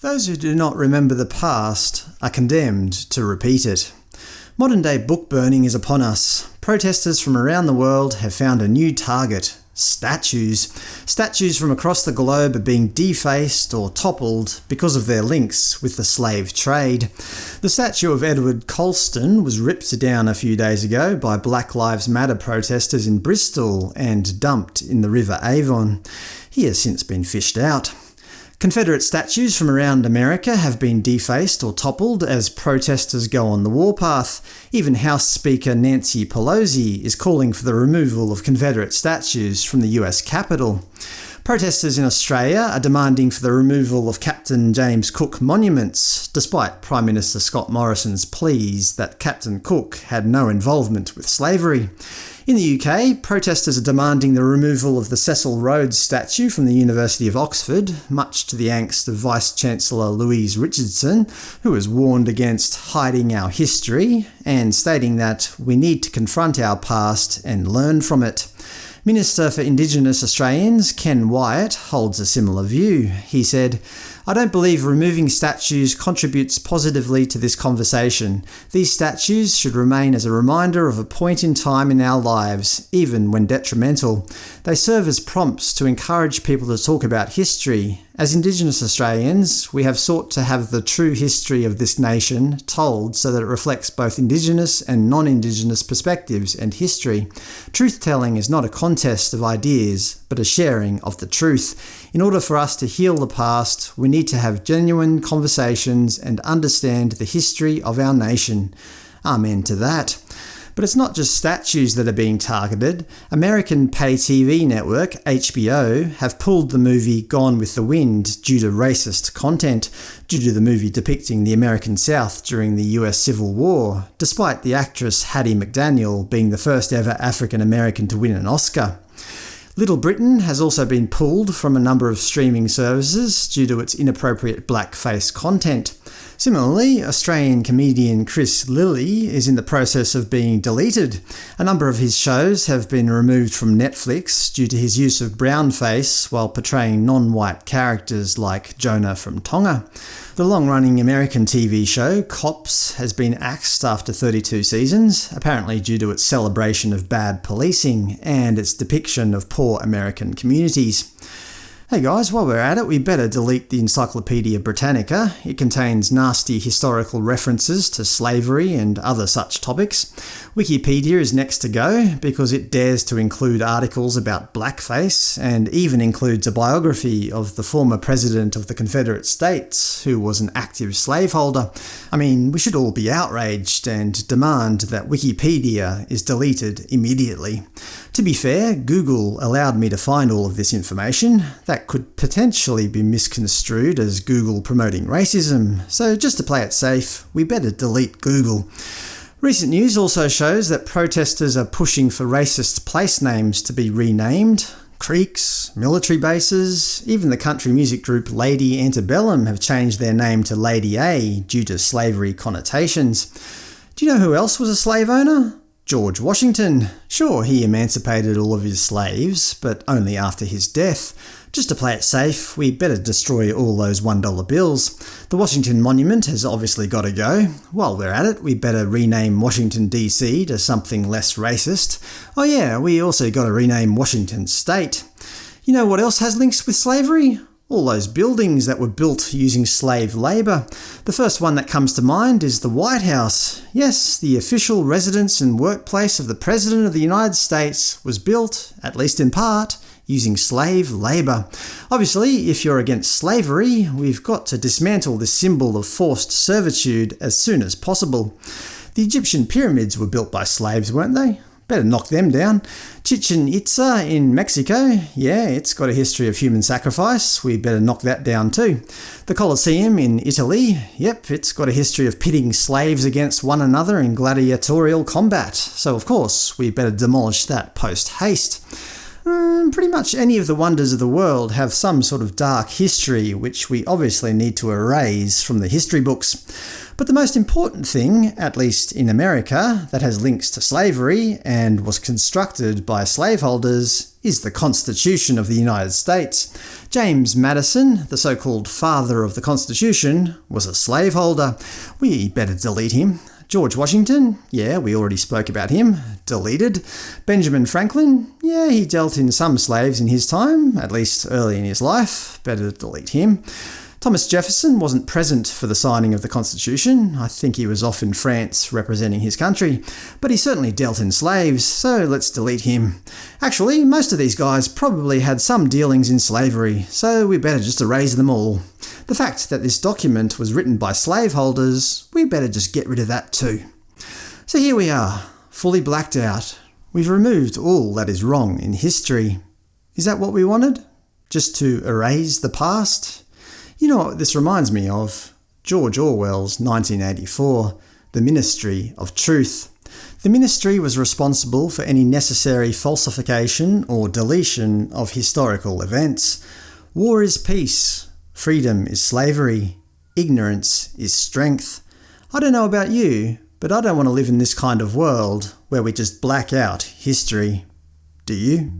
Those who do not remember the past are condemned to repeat it. Modern-day book burning is upon us. Protesters from around the world have found a new target – statues. Statues from across the globe are being defaced or toppled because of their links with the slave trade. The statue of Edward Colston was ripped down a few days ago by Black Lives Matter protesters in Bristol and dumped in the River Avon. He has since been fished out. Confederate statues from around America have been defaced or toppled as protesters go on the warpath. Even House Speaker Nancy Pelosi is calling for the removal of Confederate statues from the US Capitol. Protesters in Australia are demanding for the removal of Captain James Cook monuments, despite Prime Minister Scott Morrison's pleas that Captain Cook had no involvement with slavery. In the UK, protesters are demanding the removal of the Cecil Rhodes statue from the University of Oxford, much to the angst of Vice-Chancellor Louise Richardson, who has warned against hiding our history, and stating that we need to confront our past and learn from it. Minister for Indigenous Australians Ken Wyatt holds a similar view. He said, I don't believe removing statues contributes positively to this conversation. These statues should remain as a reminder of a point in time in our lives, even when detrimental. They serve as prompts to encourage people to talk about history. As Indigenous Australians, we have sought to have the true history of this nation told so that it reflects both Indigenous and non-Indigenous perspectives and history. Truth-telling is not a contest of ideas, but a sharing of the truth. In order for us to heal the past, we need to have genuine conversations and understand the history of our nation. Amen to that. But it's not just statues that are being targeted. American pay TV network HBO have pulled the movie Gone with the Wind due to racist content, due to the movie depicting the American South during the US Civil War, despite the actress Hattie McDaniel being the first ever African American to win an Oscar. Little Britain has also been pulled from a number of streaming services due to its inappropriate blackface content. Similarly, Australian comedian Chris Lilley is in the process of being deleted. A number of his shows have been removed from Netflix due to his use of brownface while portraying non-white characters like Jonah from Tonga. The long-running American TV show Cops has been axed after 32 seasons, apparently due to its celebration of bad policing and its depiction of poor American communities. Hey guys, while we're at it, we better delete the Encyclopaedia Britannica. It contains nasty historical references to slavery and other such topics. Wikipedia is next to go, because it dares to include articles about blackface, and even includes a biography of the former President of the Confederate States, who was an active slaveholder. I mean, we should all be outraged and demand that Wikipedia is deleted immediately. To be fair, Google allowed me to find all of this information. That could potentially be misconstrued as Google promoting racism, so just to play it safe, we better delete Google. Recent news also shows that protesters are pushing for racist place names to be renamed. Creeks, military bases, even the country music group Lady Antebellum have changed their name to Lady A due to slavery connotations. Do you know who else was a slave owner? George Washington. Sure, he emancipated all of his slaves, but only after his death. Just to play it safe, we better destroy all those $1 bills. The Washington Monument has obviously got to go. While we're at it, we better rename Washington DC to something less racist. Oh yeah, we also got to rename Washington State. You know what else has links with slavery? All those buildings that were built using slave labour. The first one that comes to mind is the White House. Yes, the official residence and workplace of the President of the United States was built, at least in part, using slave labour. Obviously, if you're against slavery, we've got to dismantle this symbol of forced servitude as soon as possible. The Egyptian pyramids were built by slaves, weren't they? Better knock them down. Chichen Itza in Mexico, yeah, it's got a history of human sacrifice. We better knock that down too. The Colosseum in Italy, yep, it's got a history of pitting slaves against one another in gladiatorial combat. So of course, we better demolish that post-haste. Um, pretty much any of the wonders of the world have some sort of dark history which we obviously need to erase from the history books. But the most important thing, at least in America, that has links to slavery and was constructed by slaveholders is the Constitution of the United States. James Madison, the so-called father of the Constitution, was a slaveholder. We better delete him. George Washington, yeah, we already spoke about him, deleted. Benjamin Franklin, yeah, he dealt in some slaves in his time, at least early in his life, better to delete him. Thomas Jefferson wasn't present for the signing of the Constitution. I think he was off in France representing his country. But he certainly dealt in slaves, so let's delete him. Actually, most of these guys probably had some dealings in slavery, so we better just erase them all. The fact that this document was written by slaveholders, we better just get rid of that too. So here we are, fully blacked out. We've removed all that is wrong in history. Is that what we wanted? Just to erase the past? You know what this reminds me of? George Orwell's 1984, The Ministry of Truth. The ministry was responsible for any necessary falsification or deletion of historical events. War is peace, freedom is slavery, ignorance is strength. I don't know about you, but I don't want to live in this kind of world where we just black out history. Do you?